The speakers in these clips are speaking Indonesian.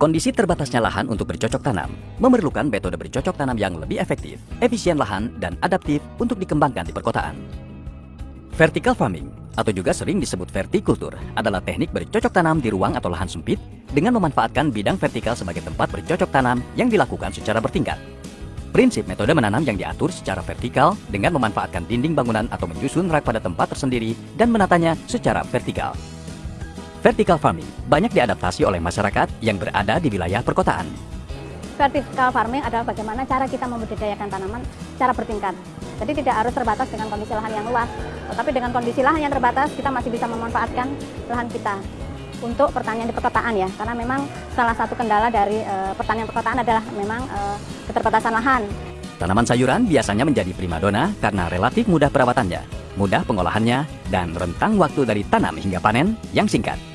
Kondisi terbatasnya lahan untuk bercocok tanam memerlukan metode bercocok tanam yang lebih efektif, efisien lahan, dan adaptif untuk dikembangkan di perkotaan. Vertical farming, atau juga sering disebut vertikultur, adalah teknik bercocok tanam di ruang atau lahan sempit dengan memanfaatkan bidang vertikal sebagai tempat bercocok tanam yang dilakukan secara bertingkat. Prinsip metode menanam yang diatur secara vertikal dengan memanfaatkan dinding bangunan atau menyusun rak pada tempat tersendiri dan menatanya secara vertikal. Vertical farming banyak diadaptasi oleh masyarakat yang berada di wilayah perkotaan. Vertical farming adalah bagaimana cara kita membudidayakan tanaman secara bertingkat. Jadi tidak harus terbatas dengan kondisi lahan yang luas, tetapi dengan kondisi lahan yang terbatas kita masih bisa memanfaatkan lahan kita untuk pertanian di perkotaan ya. Karena memang salah satu kendala dari e, pertanian perkotaan adalah memang e, keterbatasan lahan. Tanaman sayuran biasanya menjadi primadona karena relatif mudah perawatannya, mudah pengolahannya, dan rentang waktu dari tanam hingga panen yang singkat.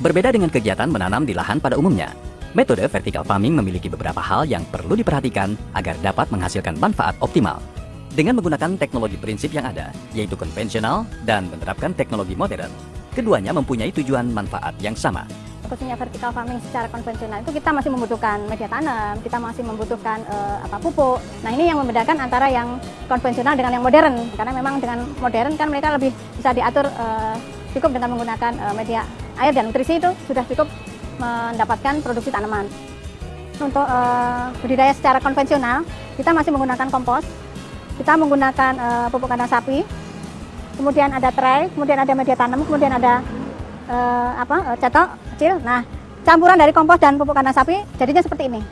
Berbeda dengan kegiatan menanam di lahan pada umumnya, metode vertical farming memiliki beberapa hal yang perlu diperhatikan agar dapat menghasilkan manfaat optimal. Dengan menggunakan teknologi prinsip yang ada, yaitu konvensional dan menerapkan teknologi modern, keduanya mempunyai tujuan manfaat yang sama, khususnya vertical farming secara konvensional itu kita masih membutuhkan media tanam, kita masih membutuhkan uh, apa pupuk. Nah ini yang membedakan antara yang konvensional dengan yang modern karena memang dengan modern kan mereka lebih bisa diatur uh, cukup dengan menggunakan uh, media air dan nutrisi itu sudah cukup mendapatkan produksi tanaman. Untuk uh, budidaya secara konvensional, kita masih menggunakan kompos, kita menggunakan uh, pupuk kandang sapi, kemudian ada tray, kemudian ada media tanam, kemudian ada uh, apa cetok kecil. Nah, campuran dari kompos dan pupuk kandang sapi jadinya seperti ini.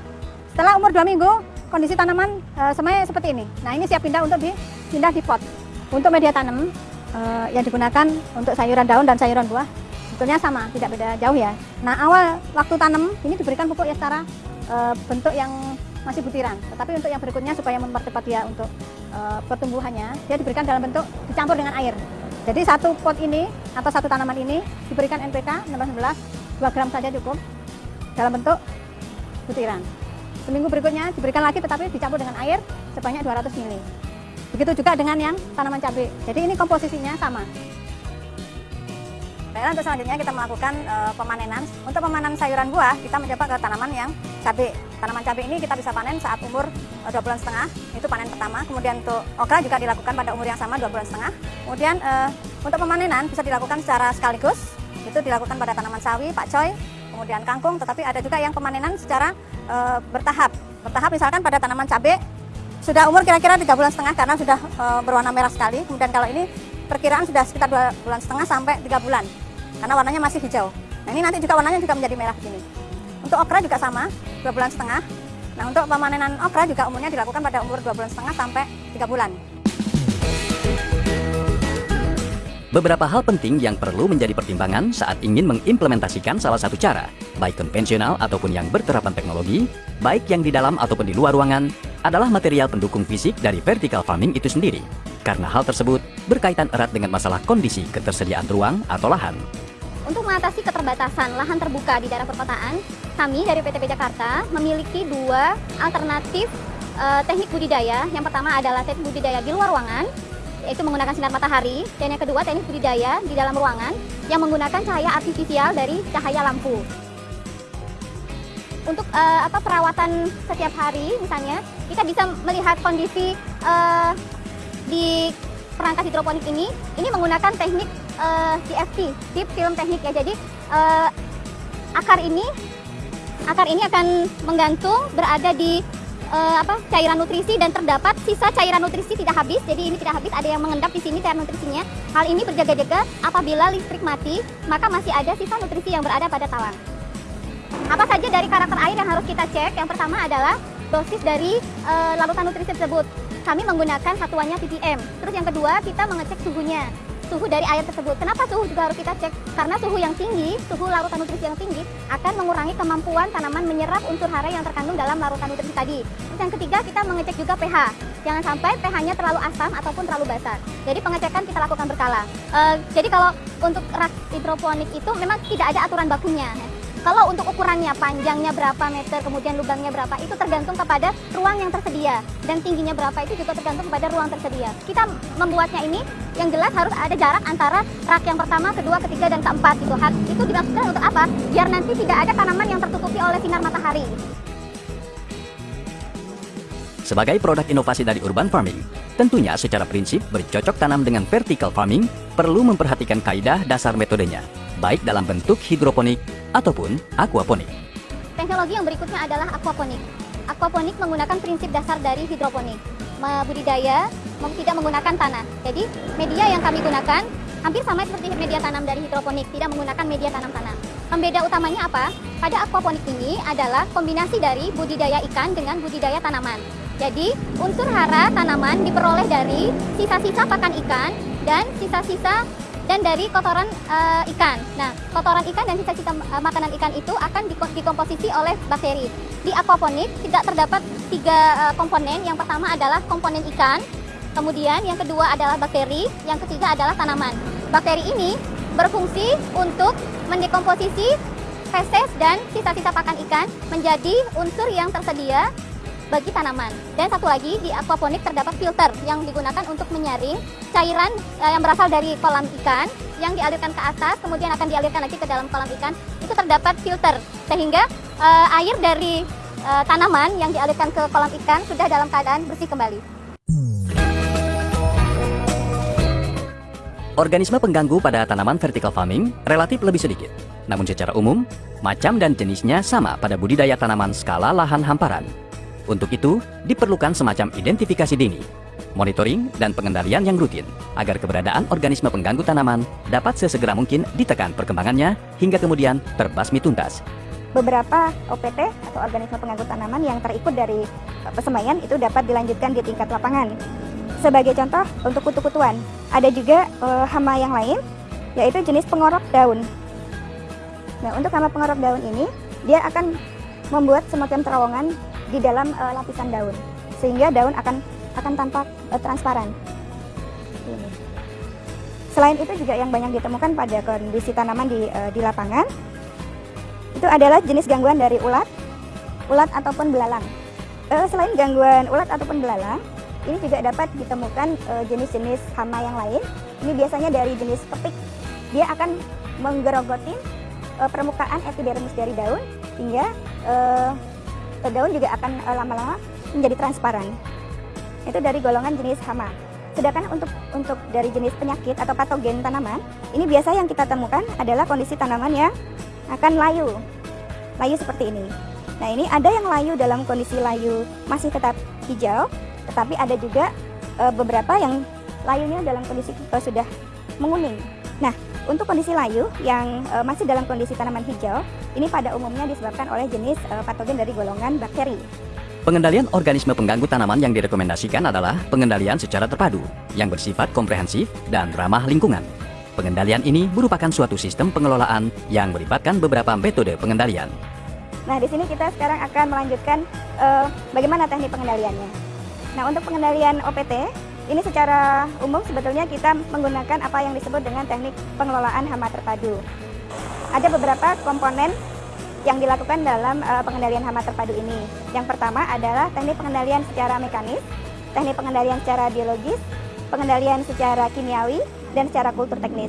Setelah umur dua minggu, kondisi tanaman uh, semuanya seperti ini. Nah, ini siap pindah untuk dipindah di pot. Untuk media tanam uh, yang digunakan untuk sayuran daun dan sayuran buah sebetulnya sama, tidak beda jauh ya. Nah awal waktu tanam ini diberikan pupuk ya secara e, bentuk yang masih butiran. Tetapi untuk yang berikutnya supaya mempercepat dia untuk e, pertumbuhannya, dia diberikan dalam bentuk dicampur dengan air. Jadi satu pot ini atau satu tanaman ini diberikan NPK 16 2 gram saja cukup dalam bentuk butiran. Seminggu berikutnya diberikan lagi tetapi dicampur dengan air sebanyak 200 ml. Begitu juga dengan yang tanaman cabai. Jadi ini komposisinya sama. Baiklah untuk selanjutnya kita melakukan e, pemanenan. Untuk pemanenan sayuran buah, kita mencoba ke tanaman yang cabai. Tanaman cabai ini kita bisa panen saat umur e, dua bulan setengah, itu panen pertama. Kemudian untuk okra juga dilakukan pada umur yang sama dua bulan setengah. Kemudian e, untuk pemanenan bisa dilakukan secara sekaligus, itu dilakukan pada tanaman sawi, pakcoy, kemudian kangkung. Tetapi ada juga yang pemanenan secara e, bertahap. Bertahap misalkan pada tanaman cabai sudah umur kira-kira tiga bulan setengah karena sudah e, berwarna merah sekali. Kemudian kalau ini perkiraan sudah sekitar dua bulan setengah sampai tiga bulan karena warnanya masih hijau. Nah ini nanti juga warnanya juga menjadi merah begini. Untuk okra juga sama, dua bulan setengah. Nah untuk pemanenan okra juga umurnya dilakukan pada umur dua bulan setengah sampai tiga bulan. Beberapa hal penting yang perlu menjadi pertimbangan saat ingin mengimplementasikan salah satu cara, baik konvensional ataupun yang berterapan teknologi, baik yang di dalam ataupun di luar ruangan, adalah material pendukung fisik dari vertical farming itu sendiri. Karena hal tersebut berkaitan erat dengan masalah kondisi ketersediaan ruang atau lahan. Untuk mengatasi keterbatasan lahan terbuka di daerah perkotaan, kami dari PTP Jakarta memiliki dua alternatif uh, teknik budidaya. Yang pertama adalah teknik budidaya di luar ruangan, yaitu menggunakan sinar matahari dan yang kedua teknik budidaya di dalam ruangan yang menggunakan cahaya artifisial dari cahaya lampu. Untuk uh, apa perawatan setiap hari misalnya kita bisa melihat kondisi uh, di perangkat hidroponik ini ini menggunakan teknik uh, DFT, Deep Film Teknik ya. Jadi uh, akar ini akar ini akan menggantung berada di uh, apa cairan nutrisi dan terdapat sisa cairan nutrisi tidak habis. Jadi ini tidak habis, ada yang mengendap di sini cairan nutrisinya. Hal ini berjaga-jaga apabila listrik mati, maka masih ada sisa nutrisi yang berada pada talang. Apa saja dari karakter air yang harus kita cek? Yang pertama adalah dosis dari uh, larutan nutrisi tersebut. Kami menggunakan satuannya ppm. Terus yang kedua, kita mengecek suhunya suhu dari air tersebut. Kenapa suhu juga harus kita cek? Karena suhu yang tinggi, suhu larutan nutrisi yang tinggi akan mengurangi kemampuan tanaman menyerap unsur hara yang terkandung dalam larutan nutrisi tadi. Terus yang ketiga kita mengecek juga pH. Jangan sampai pH-nya terlalu asam ataupun terlalu basa. Jadi pengecekan kita lakukan berkala. Uh, jadi kalau untuk rak hidroponik itu memang tidak ada aturan bakunya. Kalau untuk ukurannya, panjangnya berapa meter, kemudian lubangnya berapa, itu tergantung kepada ruang yang tersedia. Dan tingginya berapa itu juga tergantung kepada ruang tersedia. Kita membuatnya ini, yang jelas harus ada jarak antara rak yang pertama, kedua, ketiga, dan keempat. Gitu. Itu dimaksudkan untuk apa? Biar nanti tidak ada tanaman yang tertutupi oleh sinar matahari. Sebagai produk inovasi dari urban farming, tentunya secara prinsip bercocok tanam dengan vertical farming perlu memperhatikan kaidah dasar metodenya, baik dalam bentuk hidroponik ataupun aquaponik. Teknologi yang berikutnya adalah aquaponik. Aquaponik menggunakan prinsip dasar dari hidroponik. Budidaya tidak menggunakan tanah. Jadi media yang kami gunakan hampir sama seperti media tanam dari hidroponik, tidak menggunakan media tanam tanah. Pembeda utamanya apa? Pada aquaponik ini adalah kombinasi dari budidaya ikan dengan budidaya tanaman. Jadi, unsur hara tanaman diperoleh dari sisa-sisa pakan ikan dan sisa-sisa dan dari kotoran uh, ikan. Nah, kotoran ikan dan sisa-sisa uh, makanan ikan itu akan dikomposisi oleh bakteri. Di aquaponik tidak terdapat tiga uh, komponen. Yang pertama adalah komponen ikan, kemudian yang kedua adalah bakteri, yang ketiga adalah tanaman. Bakteri ini berfungsi untuk mendekomposisi feses dan sisa-sisa pakan ikan menjadi unsur yang tersedia bagi tanaman. Dan satu lagi di aquaponik terdapat filter yang digunakan untuk menyaring cairan uh, yang berasal dari kolam ikan yang dialirkan ke atas kemudian akan dialirkan lagi ke dalam kolam ikan. Itu terdapat filter sehingga uh, air dari uh, tanaman yang dialirkan ke kolam ikan sudah dalam keadaan bersih kembali. Organisme pengganggu pada tanaman vertical farming relatif lebih sedikit. Namun secara umum, macam dan jenisnya sama pada budidaya tanaman skala lahan hamparan untuk itu, diperlukan semacam identifikasi dini, monitoring, dan pengendalian yang rutin agar keberadaan organisme pengganggu tanaman dapat sesegera mungkin ditekan perkembangannya hingga kemudian terbasmi tuntas. Beberapa OPT atau organisme pengganggu tanaman yang terikut dari persemaian itu dapat dilanjutkan di tingkat lapangan. Sebagai contoh, untuk kutu-kutuan, ada juga e, hama yang lain, yaitu jenis pengorok daun. Nah, untuk hama pengorok daun ini, dia akan membuat semacam terowongan di dalam uh, lapisan daun sehingga daun akan akan tampak uh, transparan. Ini. Selain itu juga yang banyak ditemukan pada kondisi tanaman di uh, di lapangan itu adalah jenis gangguan dari ulat, ulat ataupun belalang. Uh, selain gangguan ulat ataupun belalang, ini juga dapat ditemukan jenis-jenis uh, hama yang lain. Ini biasanya dari jenis petik. Dia akan menggerogoti uh, permukaan epidermis dari daun hingga uh, daun juga akan eh, lama-lama menjadi transparan. Itu dari golongan jenis hama. Sedangkan untuk untuk dari jenis penyakit atau patogen tanaman, ini biasa yang kita temukan adalah kondisi tanaman yang akan layu. Layu seperti ini. Nah, ini ada yang layu dalam kondisi layu masih tetap hijau, tetapi ada juga e, beberapa yang layunya dalam kondisi e, sudah menguning. Nah, untuk kondisi layu yang uh, masih dalam kondisi tanaman hijau, ini pada umumnya disebabkan oleh jenis uh, patogen dari golongan bakteri. Pengendalian organisme pengganggu tanaman yang direkomendasikan adalah pengendalian secara terpadu, yang bersifat komprehensif dan ramah lingkungan. Pengendalian ini merupakan suatu sistem pengelolaan yang melibatkan beberapa metode pengendalian. Nah, di sini kita sekarang akan melanjutkan uh, bagaimana teknik pengendaliannya. Nah, untuk pengendalian OPT, ini secara umum sebetulnya kita menggunakan apa yang disebut dengan teknik pengelolaan hama terpadu. Ada beberapa komponen yang dilakukan dalam uh, pengendalian hama terpadu ini. Yang pertama adalah teknik pengendalian secara mekanis, teknik pengendalian secara biologis, pengendalian secara kimiawi, dan secara kultur teknis.